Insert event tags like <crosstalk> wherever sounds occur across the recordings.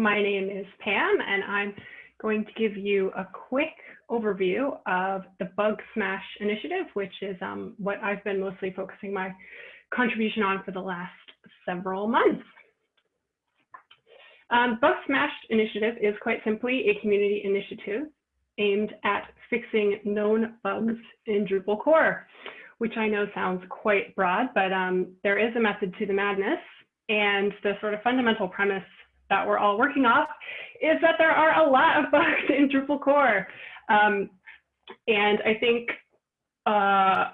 My name is Pam, and I'm going to give you a quick overview of the Bug Smash initiative, which is um, what I've been mostly focusing my contribution on for the last several months. Um, Bug Smash initiative is quite simply a community initiative aimed at fixing known bugs in Drupal core, which I know sounds quite broad, but um, there is a method to the madness. And the sort of fundamental premise that we're all working off is that there are a lot of <laughs> bugs in Drupal core. Um, and I think uh,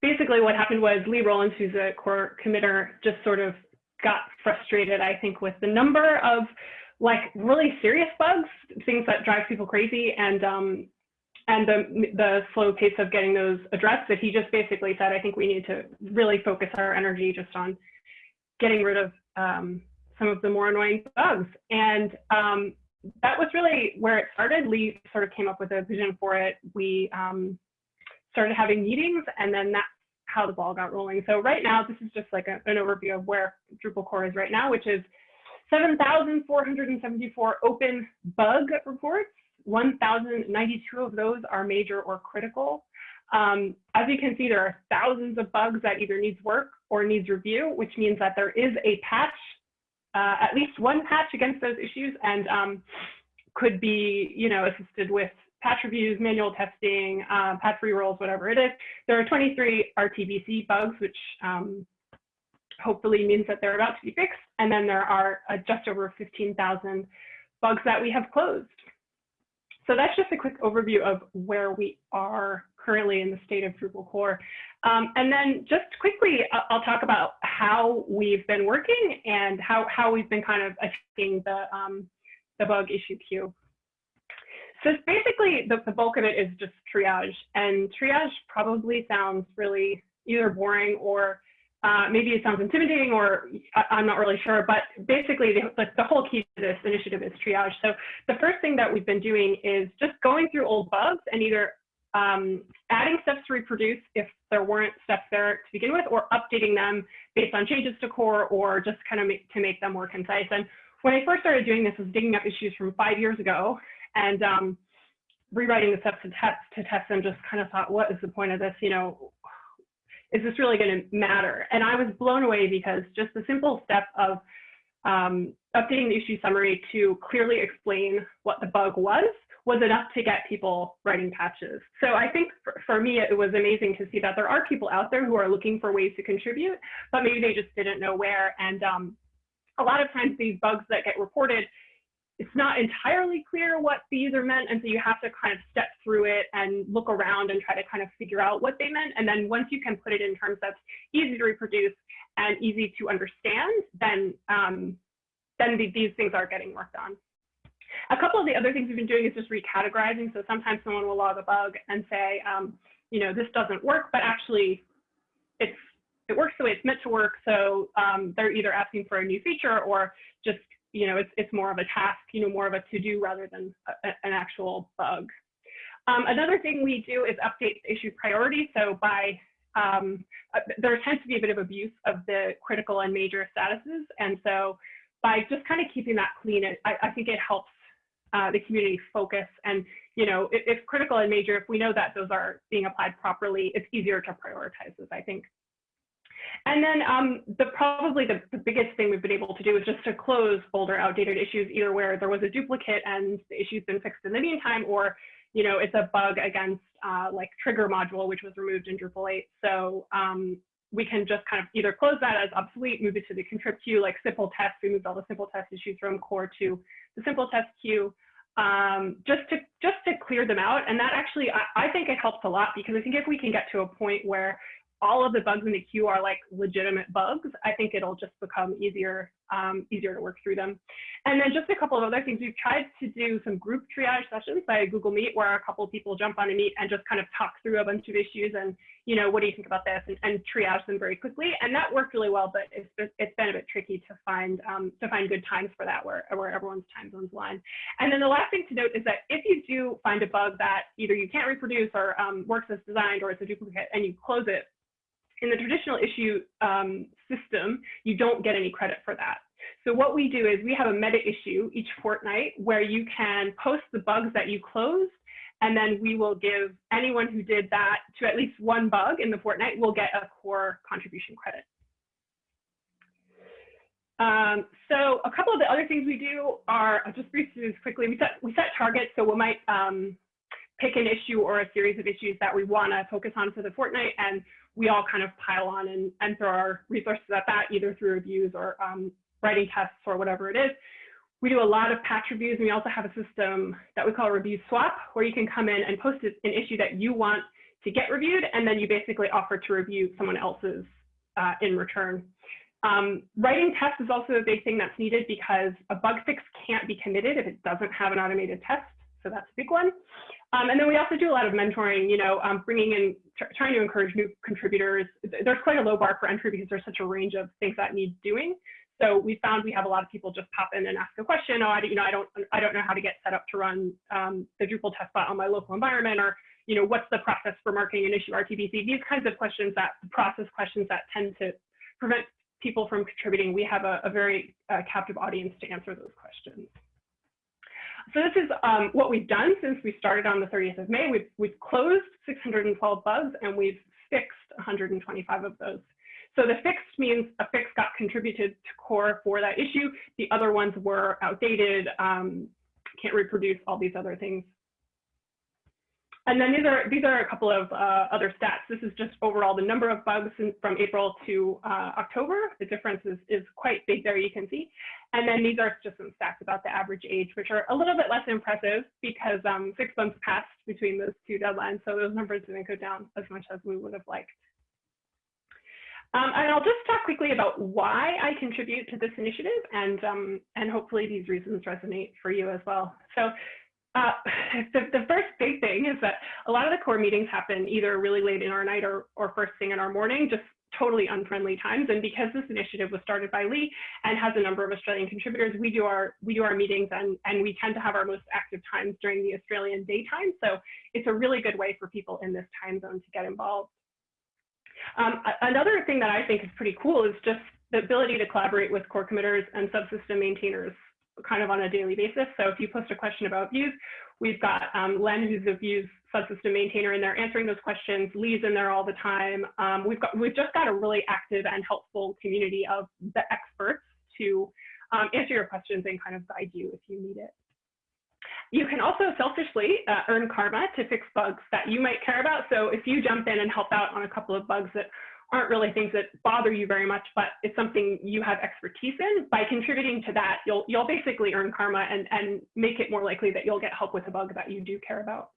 basically what happened was Lee Rowlands, who's a core committer, just sort of got frustrated, I think, with the number of like really serious bugs, things that drive people crazy, and um, and the the slow pace of getting those addressed. That he just basically said, I think we need to really focus our energy just on getting rid of um, some of the more annoying bugs. And um, that was really where it started. Lee sort of came up with a vision for it. We um, started having meetings, and then that's how the ball got rolling. So right now, this is just like a, an overview of where Drupal core is right now, which is 7,474 open bug reports. 1,092 of those are major or critical. Um, as you can see, there are thousands of bugs that either needs work or needs review, which means that there is a patch uh, at least one patch against those issues and um, could be, you know, assisted with patch reviews, manual testing, uh, patch rerolls, whatever it is. There are 23 RTBC bugs, which um, hopefully means that they're about to be fixed. And then there are uh, just over 15,000 bugs that we have closed. So that's just a quick overview of where we are currently in the state of Drupal core. Um, and then just quickly, I'll talk about how we've been working and how, how we've been kind of attacking the, um, the bug issue queue. So basically, the, the bulk of it is just triage. And triage probably sounds really either boring or uh, maybe it sounds intimidating or I, am not really sure, but basically the, the, whole key to this initiative is triage. So the first thing that we've been doing is just going through old bugs and either um, adding steps to reproduce if there weren't steps there to begin with, or updating them based on changes to core, or just kind of make, to make them more concise. And when I first started doing this, I was digging up issues from five years ago and um, rewriting the steps to test to test them. Just kind of thought, what is the point of this? You know, is this really going to matter? And I was blown away because just the simple step of um, updating the issue summary to clearly explain what the bug was was enough to get people writing patches. So I think for, for, me, it was amazing to see that there are people out there who are looking for ways to contribute, but maybe they just didn't know where. And um, a lot of times these bugs that get reported, it's not entirely clear what the user meant. And so you have to kind of step through it and look around and try to kind of figure out what they meant. And then once you can put it in terms that's easy to reproduce and easy to understand, then, um, then the, these things are getting worked on. A couple of the other things we've been doing is just recategorizing. So sometimes someone will log a bug and say, um, you know, this doesn't work, but actually it's it works the way it's meant to work. So um, they're either asking for a new feature or just, you know, it's, it's more of a task, you know, more of a to-do rather than a, an actual bug. Um, another thing we do is update issue priority. So by, um, uh, there tends to be a bit of abuse of the critical and major statuses. And so by just kind of keeping that clean, I, I think it helps uh, the community focus. And, you know, if, if, critical and major, if we know that those are being applied properly, it's easier to prioritize those, I think. And then um, the probably the, the, biggest thing we've been able to do is just to close older outdated issues, either where there was a duplicate and the issue's been fixed in the meantime, or you know it's a bug against uh, like trigger module, which was removed in Drupal 8. So um, we can just kind of either close that as obsolete, move it to the contrib queue, like simple test. We moved all the simple test issues from core to the simple test queue, um, just to just to clear them out. And that actually, I, I think it helps a lot because I think if we can get to a point where all of the bugs in the queue are like legitimate bugs, I think it'll just become easier, um, easier to work through them. And then just a couple of other things. We've tried to do some group triage sessions by Google Meet where a couple of people jump on a meet and just kind of talk through a bunch of issues and, you know, what do you think about this and, and triage them very quickly. And that worked really well, but it's, it's been a bit tricky to find, um, to find good times for that where, where everyone's time zones align. And then the last thing to note is that if you do find a bug that either you can't reproduce or um, works as designed or it's a duplicate and you close it, in the traditional issue um, system, you don't get any credit for that. So what we do is we have a meta issue each fortnight where you can post the bugs that you closed, and then we will give anyone who did that to at least one bug in the fortnight will get a core contribution credit. Um, so a couple of the other things we do are, I'll just briefly this quickly, we set, we set targets, so we might um, pick an issue or a series of issues that we wanna focus on for the fortnight, and we all kind of pile on and, and throw our resources at that, either through reviews or um, writing tests or whatever it is. We do a lot of patch reviews, and we also have a system that we call review swap, where you can come in and post an issue that you want to get reviewed, and then you basically offer to review someone else's uh, in return. Um, writing tests is also a big thing that's needed because a bug fix can't be committed if it doesn't have an automated test. So that's a big one. Um, and then we also do a lot of mentoring, you know, um, bringing in, trying to encourage new contributors. There's quite a low bar for entry because there's such a range of things that need doing. So we found we have a lot of people just pop in and ask a question. Oh, I, you know, I don't, I don't know how to get set up to run um, the Drupal test bot on my local environment, or you know, what's the process for marking an issue RTBC? These kinds of questions that process questions that tend to prevent people from contributing, we have a, a very uh, captive audience to answer those questions. So this is um, what we've done since we started on the 30th of May. We've, we've closed 612 bugs and we've fixed 125 of those. So the fixed means a fix got contributed to core for that issue. The other ones were outdated, um, can't reproduce all these other things. And then these are these are a couple of uh, other stats. This is just overall the number of bugs in, from April to uh, October. The difference is, is quite big there, you can see. And then these are just some stats about the average age, which are a little bit less impressive because um, six months passed between those two deadlines. So those numbers didn't go down as much as we would have liked. Um, and I'll just talk quickly about why I contribute to this initiative and, um, and hopefully these reasons resonate for you as well. So uh, <laughs> the, the first big thing is that a lot of the core meetings happen either really late in our night or, or first thing in our morning, just totally unfriendly times. And because this initiative was started by Lee and has a number of Australian contributors, we do our we do our meetings and, and we tend to have our most active times during the Australian daytime. So it's a really good way for people in this time zone to get involved. Um, another thing that I think is pretty cool is just the ability to collaborate with core committers and subsystem maintainers kind of on a daily basis. So if you post a question about views, we've got um, Len, who's a views subsystem maintainer in there answering those questions. Lee's in there all the time. Um, we've got we've just got a really active and helpful community of the experts to um, answer your questions and kind of guide you if you need it. You can also selfishly uh, earn karma to fix bugs that you might care about. So if you jump in and help out on a couple of bugs that aren't really things that bother you very much, but it's something you have expertise in. By contributing to that, you'll you'll basically earn karma and, and make it more likely that you'll get help with a bug that you do care about.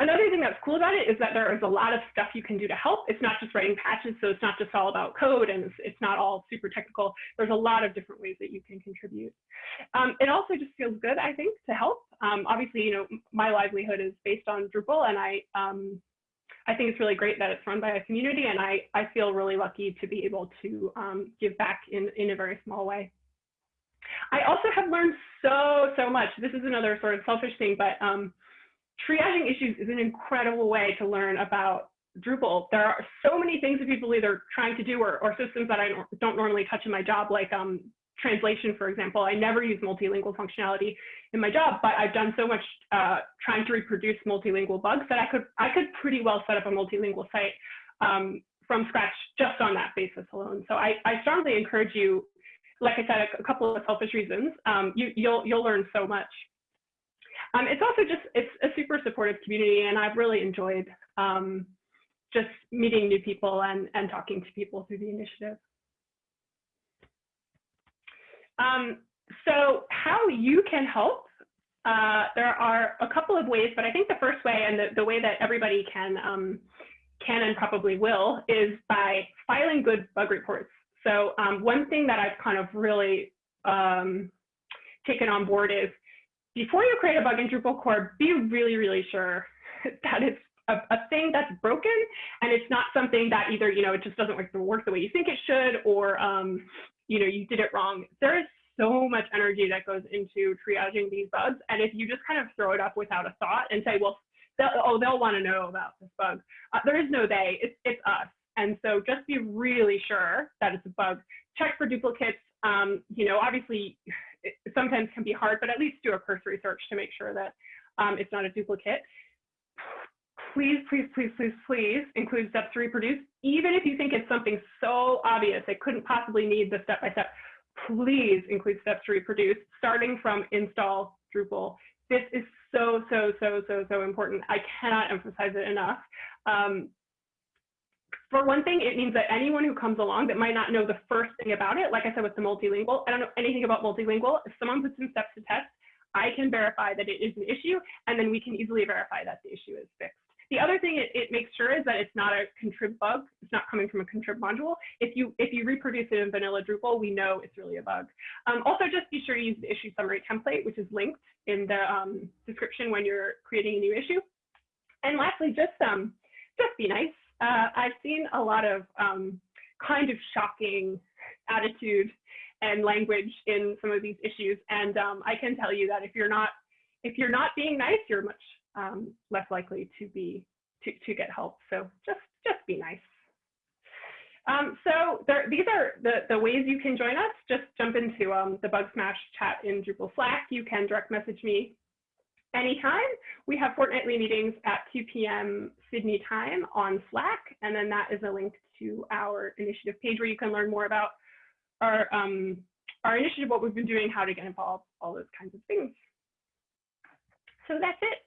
Another thing that's cool about it is that there is a lot of stuff you can do to help. It's not just writing patches, so it's not just all about code and it's, it's not all super technical. There's a lot of different ways that you can contribute. Um, it also just feels good, I think, to help. Um, obviously, you know, my livelihood is based on Drupal and I um, I think it's really great that it's run by a community, and I, I feel really lucky to be able to um, give back in, in a very small way. I also have learned so, so much. This is another sort of selfish thing, but um, triaging issues is an incredible way to learn about Drupal. There are so many things that people either trying to do or, or systems that I don't normally touch in my job, like um, translation, for example. I never use multilingual functionality in my job, but I've done so much uh, trying to reproduce multilingual bugs that I could I could pretty well set up a multilingual site um, from scratch just on that basis alone. So I, I strongly encourage you, like I said, a, couple of selfish reasons. Um, you, you'll you'll learn so much. Um, it's also just it's a super supportive community, and I've really enjoyed um, just meeting new people and and talking to people through the initiative. Um, so how you can help, uh, there are a couple of ways, but I think the first way and the, the way that everybody can, um, can and probably will is by filing good bug reports. So um, one thing that I've kind of really um, taken on board is before you create a bug in Drupal core, be really, really sure <laughs> that it's a, a, thing that's broken and it's not something that either, you know, it just doesn't work, work the way you think it should or, um, you know, you did it wrong. There is so much energy that goes into triaging these bugs. And if you just kind of throw it up without a thought and say, well, they'll, oh, they'll want to know about this bug. Uh, there is no they, it's, it's us. And so just be really sure that it's a bug. Check for duplicates. Um, you know, obviously, it sometimes can be hard, but at least do a cursory search to make sure that um, it's not a duplicate. Please, please, please, please, please include steps to reproduce, even if you think it's something so obvious it couldn't possibly need the step-by-step. -step. Please include steps to reproduce, starting from install Drupal. This is so, so, so, so, so important. I cannot emphasize it enough. Um, for one thing, it means that anyone who comes along that might not know the first thing about it, like I said with the multilingual, I don't know anything about multilingual. If someone puts in steps to test, I can verify that it is an issue, and then we can easily verify that the issue is fixed. The other thing it, it makes sure is that it's not a contrib bug. It's not coming from a contrib module. If you if you reproduce it in vanilla Drupal, we know it's really a bug. Um, also, just be sure to use the issue summary template, which is linked in the um, description when you're creating a new issue. And lastly, just um, just be nice. Uh, I've seen a lot of um, kind of shocking attitude and language in some of these issues, and um, I can tell you that if you're not if you're not being nice, you're much um, less likely to be to, to get help. So just just be nice. Um, so there, these are the, the ways you can join us. Just jump into um, the Bug Smash chat in Drupal Slack. You can direct message me anytime. We have fortnightly meetings at 2 p.m. Sydney time on Slack, and then that is a link to our initiative page where you can learn more about our um, our initiative, what we've been doing, how to get involved, all those kinds of things. So that's it.